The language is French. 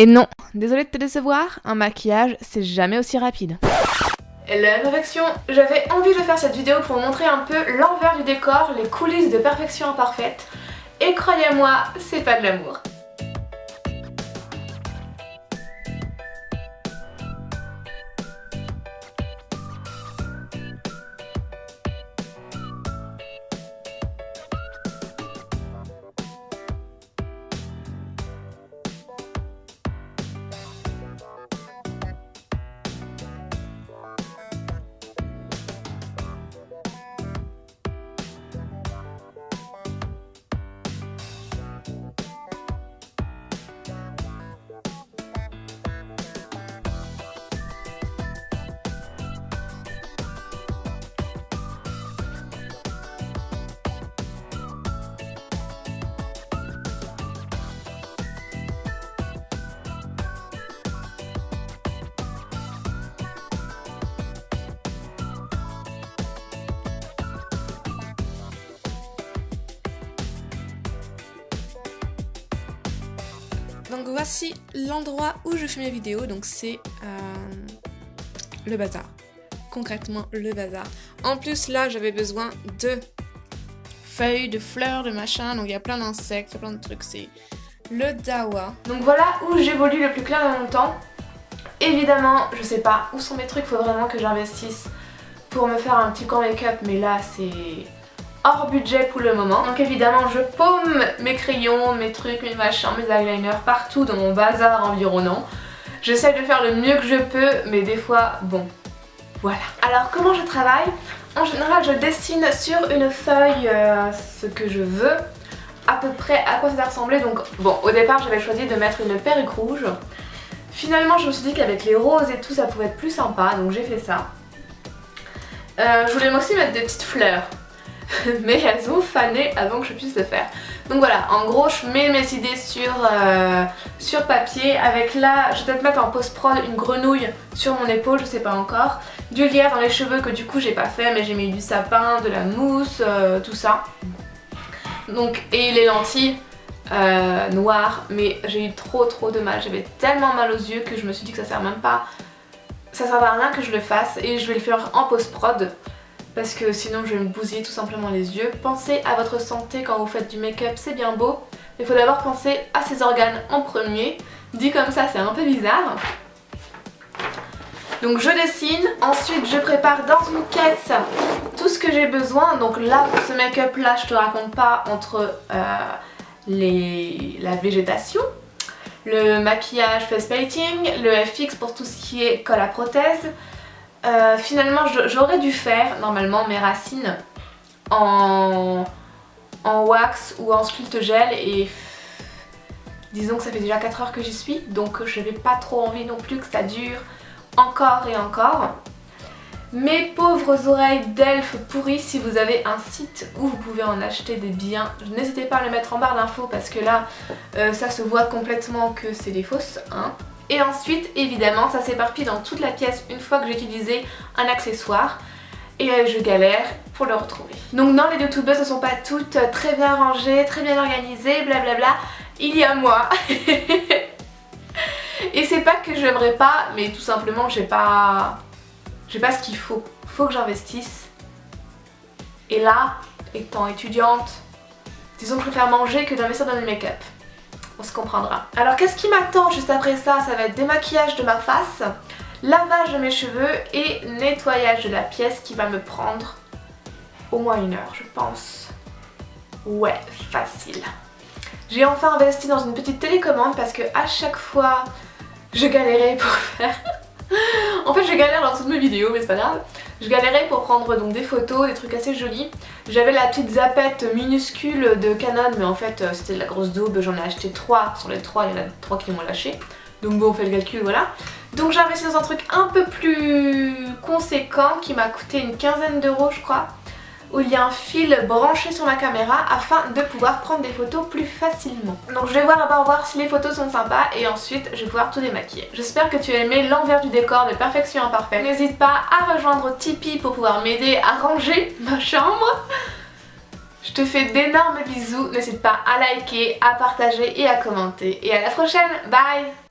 Et non, désolée de te décevoir, un maquillage c'est jamais aussi rapide. La perfection J'avais envie de faire cette vidéo pour vous montrer un peu l'envers du décor, les coulisses de perfection imparfaite. Et croyez-moi, c'est pas de l'amour. Donc voici l'endroit où je fais mes vidéos, donc c'est euh, le bazar. Concrètement le bazar. En plus là j'avais besoin de feuilles, de fleurs, de machin, donc il y a plein d'insectes, plein de trucs, c'est le dawa. Donc voilà où j'évolue le plus clair de mon temps. Évidemment, je sais pas où sont mes trucs, faut vraiment que j'investisse pour me faire un petit corps make-up, mais là c'est hors budget pour le moment. Donc évidemment je paume mes crayons, mes trucs, mes machins, mes eyeliners partout dans mon bazar environnant. J'essaie de faire le mieux que je peux mais des fois bon voilà. Alors comment je travaille? En général je dessine sur une feuille euh, ce que je veux à peu près à quoi ça va ressembler donc bon au départ j'avais choisi de mettre une perruque rouge finalement je me suis dit qu'avec les roses et tout ça pouvait être plus sympa donc j'ai fait ça euh, je voulais aussi mettre des petites fleurs mais elles ont fané avant que je puisse le faire. Donc voilà, en gros je mets mes idées sur, euh, papier avec là, je vais peut-être mettre en post-prod une grenouille sur mon épaule, je sais pas encore. Du lierre dans les cheveux que du coup j'ai pas fait mais j'ai mis du sapin, de la mousse, euh, tout ça. Donc, et les lentilles euh, noires, mais j'ai eu trop trop de mal, j'avais tellement mal aux yeux que je me suis dit que ça sert même pas, ça sert à rien que je le fasse et je vais le faire en post-prod parce que sinon je vais me bousiller tout simplement les yeux. Pensez à votre santé quand vous faites du make-up, c'est bien beau, il faut d'abord penser à ses organes en premier. Dit comme ça, c'est un peu bizarre. Donc je dessine, ensuite je prépare dans une caisse tout ce que j'ai besoin. Donc là, pour ce make-up là, je te raconte pas entre euh, la végétation, le maquillage face painting, le FX pour tout ce qui est colle à prothèse, euh, finalement j'aurais dû faire normalement mes racines en, en wax ou en sculpte gel et disons que ça fait déjà 4 heures que j'y suis donc je n'avais pas trop envie non plus que ça dure encore et encore. Mes pauvres oreilles d'elfe pourries, si vous avez un site où vous pouvez en acheter des biens, n'hésitez pas à le mettre en barre d'infos parce que là euh, ça se voit complètement que c'est des fausses. Hein. Et ensuite, évidemment, ça s'éparpille dans toute la pièce une fois que j'ai utilisé un accessoire. Et euh, je galère pour le retrouver. Donc non, les youtubeuses ne sont pas toutes très bien rangées, très bien organisées, blablabla. Il y a moi. Et c'est pas que j'aimerais pas, mais tout simplement j'ai pas... J'ai pas ce qu'il faut. Faut que j'investisse. Et là, étant étudiante, disons que je préfère manger que d'investir dans le make-up on se comprendra. Alors qu'est-ce qui m'attend juste après ça? Ça va être démaquillage de ma face, lavage de mes cheveux et nettoyage de la pièce qui va me prendre au moins une heure je pense. Ouais, facile. J'ai enfin investi dans une petite télécommande parce que à chaque fois je galérais pour faire... en fait je galère dans toutes mes vidéos mais c'est pas grave. Je galérais pour prendre donc des photos, des trucs assez jolis. J'avais la petite zapette minuscule de Canon mais en fait euh, c'était de la grosse daube, j'en ai acheté 3. Sur les 3 il y en a 3 qui m'ont lâché. Donc bon on fait le calcul voilà. Donc j'ai investi dans un truc un peu plus conséquent qui m'a coûté une quinzaine d'euros je crois où il y a un fil branché sur ma caméra afin de pouvoir prendre des photos plus facilement. Donc je vais voir d'abord voir si les photos sont sympas et ensuite je vais pouvoir tout démaquiller. J'espère que tu as aimé l'envers du décor de Perfection Imparfaite. N'hésite pas à rejoindre Tipeee pour pouvoir m'aider à ranger ma chambre. Je te fais d'énormes bisous, n'hésite pas à liker, à partager et à commenter. Et à la prochaine, bye